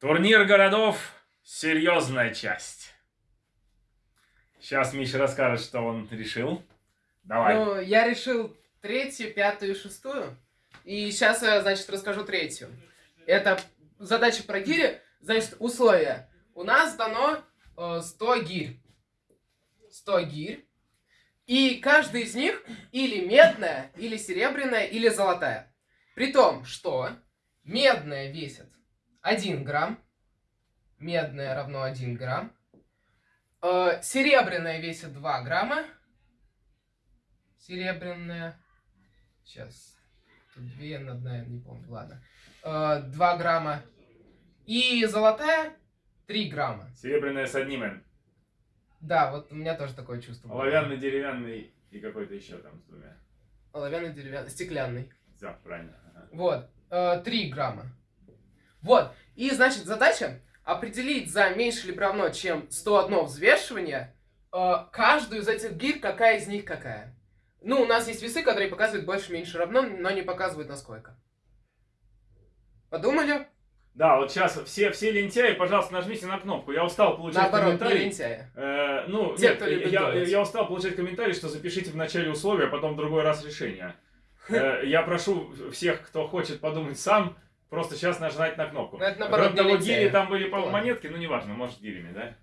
Турнир городов – серьезная часть. Сейчас Миша расскажет, что он решил. Давай. Ну, я решил третью, пятую и шестую. И сейчас я, значит, расскажу третью. Это задача про гири. Значит, условия. У нас дано э, 100 гирь. 100 гирь. И каждый из них или медная, или серебряная, или золотая. При том, что медная весит 1 грамм. Медная равно 1 грамм. Э, серебряная весит 2 грамма. Серебряная. Сейчас. Тут две, одна, не помню, ладно. Э, 2 грамма. И золотая 3 грамма. Серебряная с одним. Да, вот у меня тоже такое чувство. было. Оловянный, деревянный и какой-то еще там с двумя. Оловянный, деревянный, стеклянный. Все, правильно. Ага. Вот. Э, 3 грамма. Вот. И, значит, задача определить за меньше либо равно, чем 101 взвешивание, э, каждую из этих гирь, какая из них какая. Ну, у нас есть весы, которые показывают больше, меньше, равно, но не показывают насколько. Подумали? Да, вот сейчас все, все лентяи, пожалуйста, нажмите на кнопку. Я устал получать Наоборот, не комментарии. лентяя. Э, ну, Те, нет, кто любит я, думать. я устал получать комментарии, что запишите в начале условия, а потом в другой раз решение. Э, я прошу всех, кто хочет подумать сам, просто сейчас нажать на кнопку. Ну, это наоборот Кроме того, гири там были по монетки, ну неважно, может гирями, да?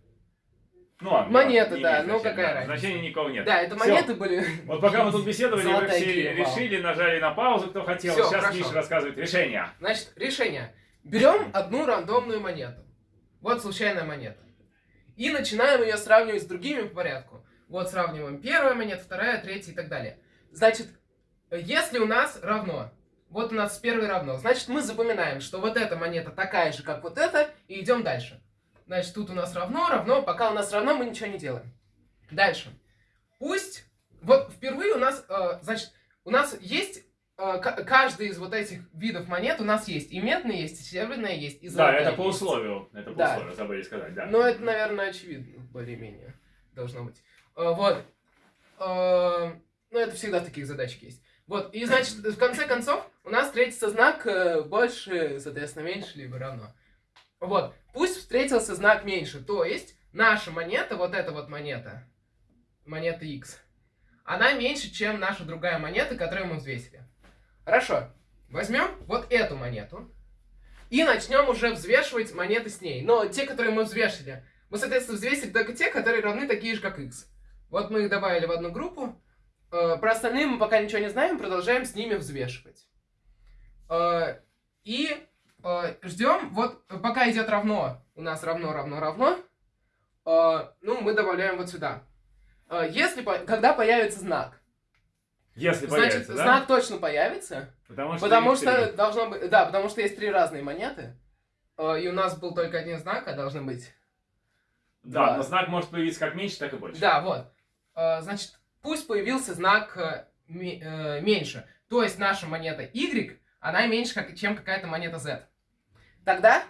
Ну ладно. Монеты, не да, ну какая разница. Значения никого нет. Да, это Всё. монеты были. Вот пока мы тут беседовали, вы все вау. решили, нажали на паузу, кто хотел. Всё, Сейчас хорошо. Миша рассказывает решение. Значит, решение. Берем одну рандомную монету. Вот случайная монета. И начинаем ее сравнивать с другими по порядку. Вот сравниваем первая монета, вторая, третья и так далее. Значит, если у нас равно, вот у нас с первой равно, значит мы запоминаем, что вот эта монета такая же, как вот эта, и идем дальше. Значит, тут у нас равно, равно, пока у нас равно, мы ничего не делаем. Дальше. Пусть, вот впервые у нас, э, значит, у нас есть э, каждый из вот этих видов монет у нас есть. И медные есть, и серебряные есть, и Да, золотые это по есть. условию. Это по Да. условию, забыли сказать, да. Ну, это, наверное, очевидно, более-менее должно быть. Э, Вот. Э, Ну, это всегда таких задачек есть. Вот, и, значит, в конце концов, у нас встретится знак э, больше, соответственно, меньше, либо равно. Вот, пусть встретился знак меньше, то есть наша монета, вот эта вот монета, монета X, она меньше, чем наша другая монета, которую мы взвесили. Хорошо, возьмем вот эту монету и начнем уже взвешивать монеты с ней. Но те, которые мы взвешили, мы, соответственно, взвесили только те, которые равны такие же, как X. Вот мы их добавили в одну группу. Э, Про остальные мы пока ничего не знаем, продолжаем с ними взвешивать. Э, И э, ждем, вот пока идет равно, у нас равно, равно, равно, ну, мы добавляем вот сюда. Если, когда появится знак, Если значит, появится, да? знак точно появится, Потому что, потому что должно быть, да, потому что есть три разные монеты, и у нас был только один знак, а должны быть Да, два. но знак может появиться как меньше, так и больше. Да, вот. Значит, пусть появился знак э, э, меньше. То есть наша монета Y, она меньше, чем какая-то монета Z. Тогда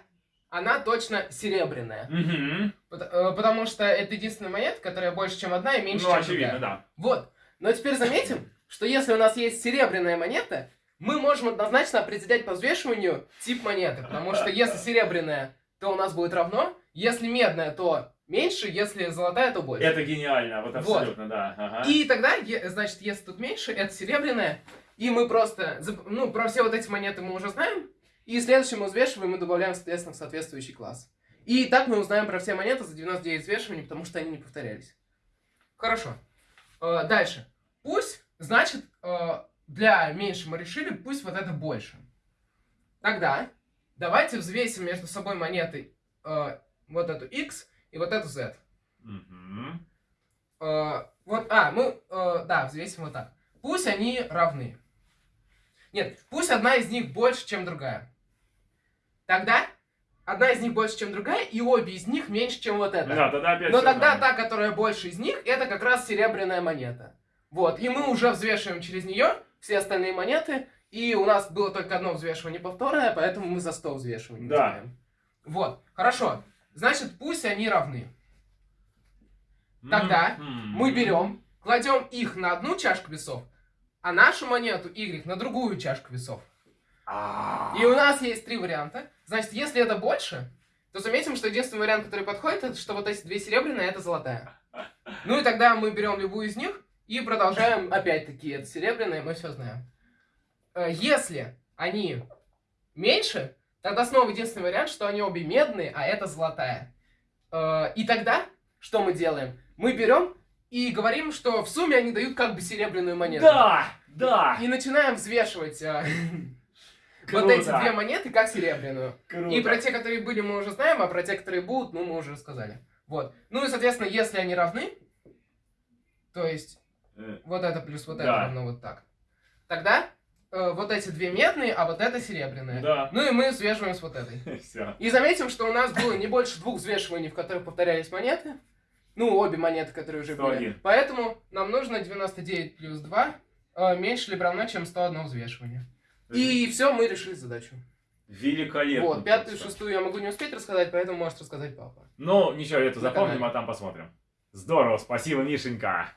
она точно серебряная. Э, Потому что это единственная монета, которая больше, чем одна и меньше, Ну, чем очевидно, другая. да. Вот. Но теперь заметим, что если у нас есть серебряная монета, мы можем однозначно определять по взвешиванию тип монеты. Потому что если серебряная, то у нас будет равно. Если медная, то меньше. Если золотая, то больше. Это гениально, вот Вот. абсолютно, да. Ага. И тогда, значит, если тут меньше, это серебряная. И мы просто, ну, про все вот эти монеты мы уже знаем. И следующий мы взвешиваем и добавляем, соответственно, в соответствующий класс. И так мы узнаем про все монеты за 99 взвешиваний, потому что они не повторялись. Хорошо. Э, Дальше. Пусть, значит, э, для меньше мы решили, пусть вот это больше. Тогда давайте взвесим между собой монеты э, вот эту x и вот эту z. Мгм. Э, вот, а, мы, э, да, взвесим вот так. Пусть они равны. Нет, пусть одна из них больше, чем другая. Тогда одна из них больше, чем другая, и обе из них меньше, чем вот эта. Да, тогда опять Но тогда та, которая больше из них, это как раз серебряная монета. Вот, и мы уже взвешиваем через нее все остальные монеты, и у нас было только одно взвешивание повторное, поэтому мы за 100 взвешиваний Да. делаем. Вот, хорошо. Значит, пусть они равны. Тогда мы берем, кладем их на одну чашку весов, а нашу монету Y на другую чашку весов. И у нас есть три варианта. Значит, если это больше, то заметим, что единственный вариант, который подходит, это что вот эти две серебряные, это золотая. Ну и тогда мы берем любую из них и продолжаем, опять-таки, это серебряные, мы все знаем. Э, Если они меньше, тогда снова единственный вариант, что они обе медные, а это золотая. Э, И тогда что мы делаем? Мы берем и говорим, что в сумме они дают как бы серебряную монету. Да, да. И начинаем взвешивать а, вот эти две монеты как серебряную. Круто. И про те, которые были, мы уже знаем, а про те, которые будут, ну, мы уже рассказали. Вот. Ну и, соответственно, если они равны, то есть Э, вот это плюс вот это равно вот так, тогда э, вот эти две медные, а вот это серебряные. Да. Ну и мы взвешиваем с вот этой. Все. И заметим, что у нас было не больше двух взвешиваний, в которых повторялись монеты. Ну, обе монеты, которые уже были. 101. Поэтому нам нужно 99 плюс 2 э, меньше либо равно, чем 101 взвешивание. И все, мы решили задачу. Великолепно. Вот, пятую и шестую я могу не успеть рассказать, поэтому может рассказать папа. Ну, ничего, это запомним, канале. а там посмотрим. Здорово, спасибо, Мишенька.